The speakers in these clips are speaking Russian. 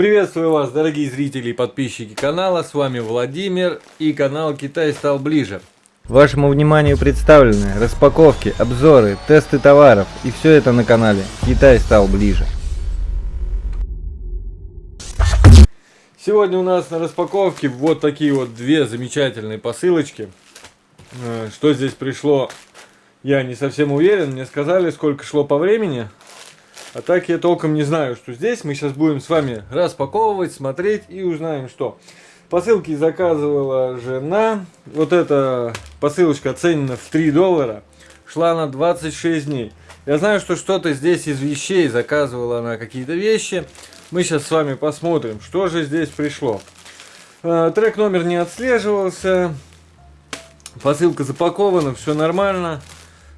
Приветствую вас, дорогие зрители и подписчики канала. С вами Владимир и канал Китай стал ближе. Вашему вниманию представлены распаковки, обзоры, тесты товаров и все это на канале Китай стал ближе. Сегодня у нас на распаковке вот такие вот две замечательные посылочки. Э, что здесь пришло, я не совсем уверен. Мне сказали, сколько шло по времени. А так я толком не знаю, что здесь. Мы сейчас будем с вами распаковывать, смотреть и узнаем, что. Посылки заказывала жена. Вот эта посылочка оценена в 3 доллара. Шла на 26 дней. Я знаю, что что-то здесь из вещей заказывала она какие-то вещи. Мы сейчас с вами посмотрим, что же здесь пришло. Э, трек номер не отслеживался. Посылка запакована, все нормально.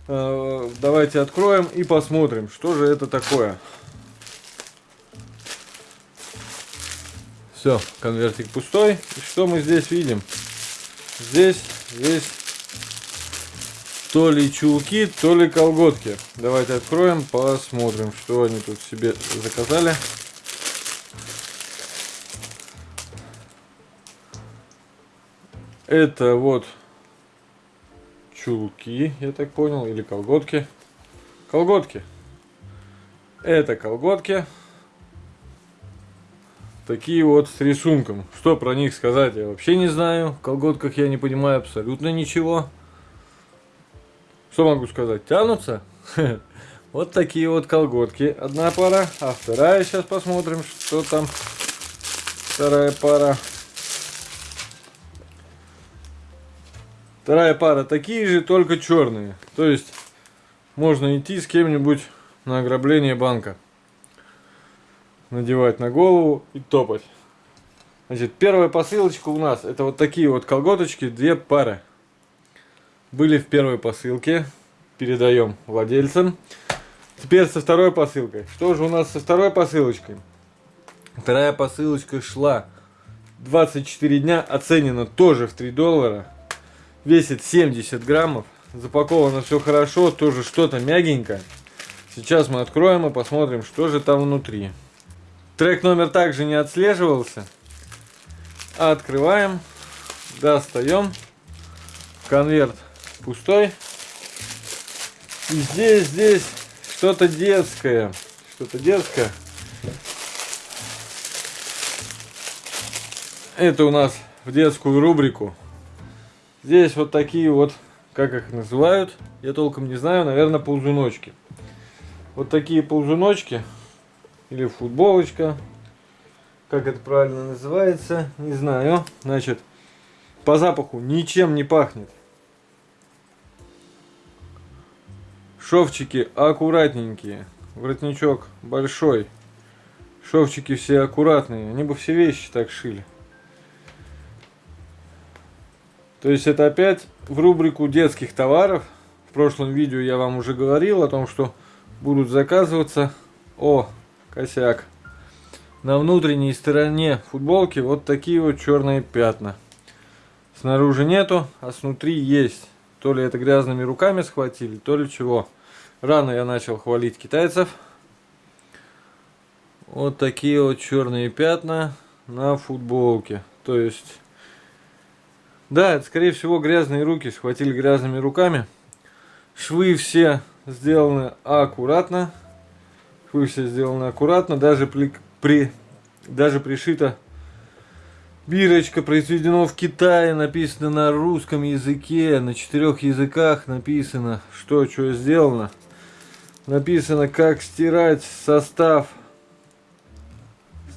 Э, давайте откроем и посмотрим, что же это такое. Все, конвертик пустой. И что мы здесь видим? Здесь есть то ли чулки, то ли колготки. Давайте откроем, посмотрим, что они тут себе заказали. Это вот чулки, я так понял, или колготки. Колготки. Это колготки. Такие вот с рисунком. Что про них сказать, я вообще не знаю. В колготках я не понимаю абсолютно ничего. Что могу сказать? Тянутся? Вот такие вот колготки. Одна пара. А вторая, сейчас посмотрим, что там. Вторая пара. Вторая пара такие же, только черные. То есть можно идти с кем-нибудь на ограбление банка. Надевать на голову и топать. Значит, первая посылочка у нас, это вот такие вот колготочки, две пары. Были в первой посылке, передаем владельцам. Теперь со второй посылкой. Что же у нас со второй посылочкой? Вторая посылочка шла 24 дня, оценена тоже в 3 доллара весит 70 граммов. Запаковано все хорошо, тоже что-то мягенькое. Сейчас мы откроем и посмотрим, что же там внутри. Трек номер также не отслеживался. Открываем, достаем. Конверт пустой. И здесь, здесь что-то детское. Что-то детское. Это у нас в детскую рубрику Здесь вот такие вот, как их называют, я толком не знаю, наверное, ползуночки. Вот такие ползуночки, или футболочка, как это правильно называется, не знаю. Значит, по запаху ничем не пахнет. Шовчики аккуратненькие, воротничок большой. Шовчики все аккуратные, они бы все вещи так шили. То есть это опять в рубрику детских товаров. В прошлом видео я вам уже говорил о том, что будут заказываться... О, косяк. На внутренней стороне футболки вот такие вот черные пятна. Снаружи нету, а снутри есть. То ли это грязными руками схватили, то ли чего. Рано я начал хвалить китайцев. Вот такие вот черные пятна на футболке. То есть да, это скорее всего грязные руки, схватили грязными руками. Швы все сделаны аккуратно. Швы все сделаны аккуратно, даже при, при даже пришита бирочка, произведено в Китае, написано на русском языке, на четырех языках написано, что что сделано. Написано, как стирать состав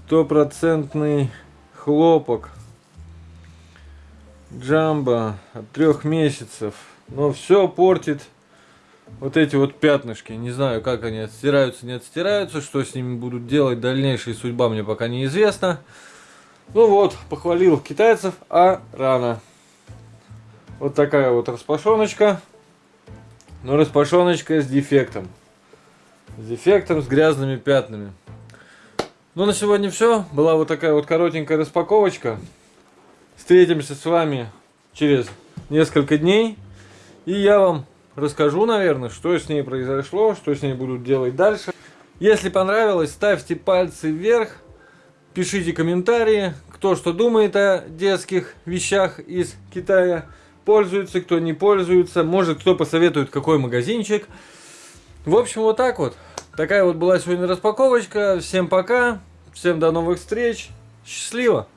стопроцентный хлопок Джамбо от трех месяцев. Но все портит вот эти вот пятнышки. Не знаю, как они отстираются, не отстираются. Что с ними будут делать, дальнейшая судьба мне пока неизвестна. Ну вот, похвалил китайцев, а рано. Вот такая вот распашоночка. Но распашоночка с дефектом. С дефектом, с грязными пятнами. Ну, на сегодня все. Была вот такая вот коротенькая распаковочка. Встретимся с вами через несколько дней. И я вам расскажу, наверное, что с ней произошло, что с ней будут делать дальше. Если понравилось, ставьте пальцы вверх. Пишите комментарии, кто что думает о детских вещах из Китая. Пользуется, кто не пользуется. Может, кто посоветует, какой магазинчик. В общем, вот так вот. Такая вот была сегодня распаковочка. Всем пока. Всем до новых встреч. Счастливо.